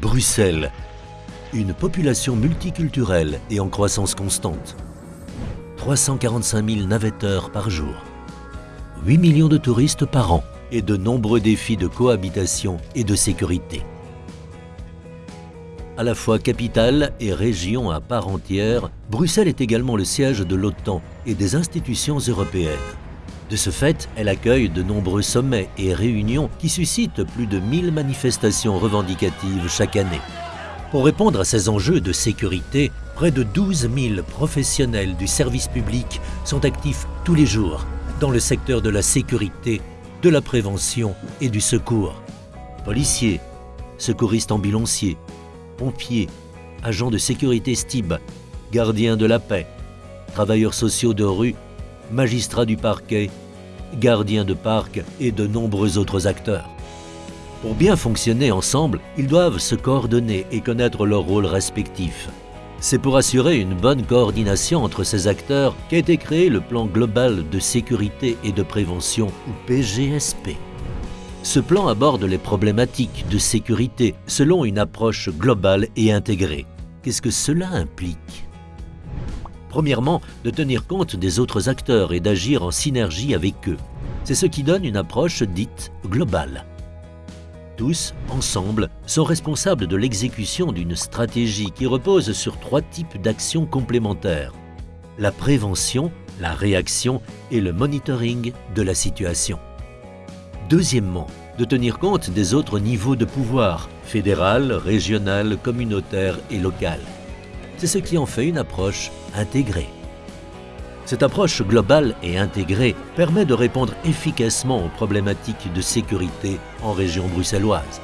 Bruxelles, une population multiculturelle et en croissance constante. 345 000 navetteurs par jour. 8 millions de touristes par an et de nombreux défis de cohabitation et de sécurité. À la fois capitale et région à part entière, Bruxelles est également le siège de l'OTAN et des institutions européennes. De ce fait, elle accueille de nombreux sommets et réunions qui suscitent plus de 1000 manifestations revendicatives chaque année. Pour répondre à ces enjeux de sécurité, près de 12 000 professionnels du service public sont actifs tous les jours dans le secteur de la sécurité, de la prévention et du secours. Policiers, secouristes ambulanciers, pompiers, agents de sécurité STIB, gardiens de la paix, travailleurs sociaux de rue, magistrats du parquet, gardiens de parc et de nombreux autres acteurs. Pour bien fonctionner ensemble, ils doivent se coordonner et connaître leurs rôles respectifs. C'est pour assurer une bonne coordination entre ces acteurs qu'a été créé le plan global de sécurité et de prévention, ou PGSP. Ce plan aborde les problématiques de sécurité selon une approche globale et intégrée. Qu'est-ce que cela implique? Premièrement, de tenir compte des autres acteurs et d'agir en synergie avec eux. C'est ce qui donne une approche dite globale. Tous, ensemble, sont responsables de l'exécution d'une stratégie qui repose sur trois types d'actions complémentaires. La prévention, la réaction et le monitoring de la situation. Deuxièmement, de tenir compte des autres niveaux de pouvoir, fédéral, régional, communautaire et local. C'est ce qui en fait une approche intégrée. Cette approche globale et intégrée permet de répondre efficacement aux problématiques de sécurité en région bruxelloise.